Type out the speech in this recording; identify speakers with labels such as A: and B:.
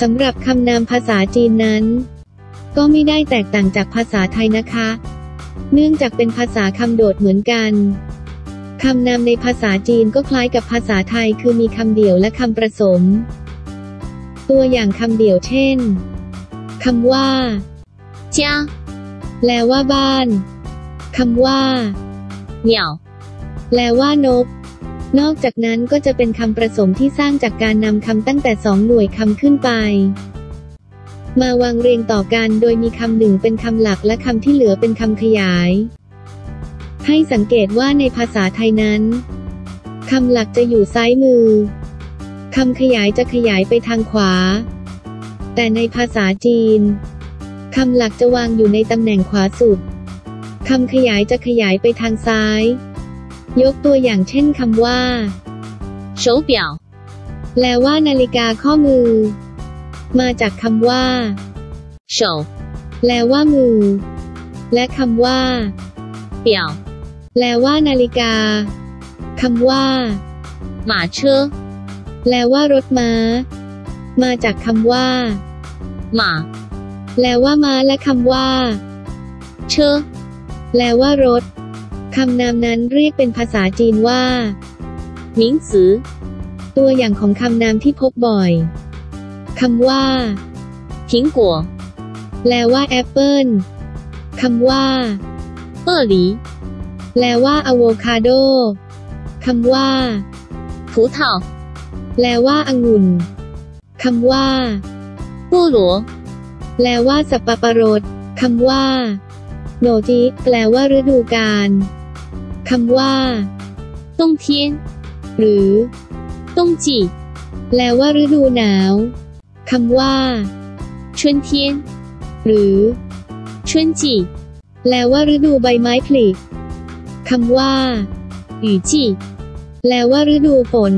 A: สำหรับคำนามภาษาจีนนั้น ก็ไม่ได้แตกต่างจากภาษาไทยนะคะ เนื่องจากเป็นภาษาคำโดดเหมือนกันคำนามในภาษาจีนก็คล้ายกับภาษาไทยคือมีคำเดี่ยวและคำประสม ตัวอย่างคำเดี่ยวเช่นคำว่า
B: 家
A: แปลว่าบ้านคำว่า
B: 鸟
A: แปลว่านก นอกจากนั้นก็จะเป็นคำประสมที่สร้างจากการนำคำตั้งแต่สองหน่วยคำขึ้นไป มาวางเรียงต่อกันโดยมีคำหนึ่งเป็นคำหลักและคำที่เหลือเป็นคำขยาย ให้สังเกตว่าในภาษาไทยนั้นคำหลักจะอยู่ซ้ายมือคำขยายจะขยายไปทางขวา แต่ในภาษาจีนคำหลักจะวางอยู่ในตำแหน่งขวาสุดคำขยายจะขยายไปทางซ้าย ยกตัวอย่างเช่นคำว่า
B: 手表
A: แปลว่านาฬิกาข้อมือ มาจากคำว่า
B: 手
A: แปลว่ามือ และคำว่า
B: 表
A: แปลว่านาฬิกาคำว่า
B: 马车
A: แปลว่ารถม้า มาจากคำว่า
B: 马
A: แปลว่าม้าและคำว่า
B: 车
A: แปลว่ารถ คำนามนั้นเรียกเป็นภาษาจีนว่า
B: หมิงซือ
A: ตัวอย่างของคำนามที่พบบ่อยคำว่า
B: ทิงกัว
A: แปลว่าแอปเปิลคำว่า
B: เออหลี
A: แปลว่าอะโวคาโดคำว่า
B: ผูเถา
A: แปลว่าองุ่นคำว่า
B: ปูหลัว
A: แปลว่าสับปะรดคำว่าโนจิแปลว่าฤดูกาล คำว่า
B: ต้งเทียน
A: หรือ
B: ต้งจี
A: แปลว่าฤดูหนาวคำว่า
B: ชุนเทียน
A: หรือ
B: ชุนจี
A: แปลว่าฤดูใบไม้ผลิคำว่า
B: หยูจี
A: แปลว่าฤดูฝน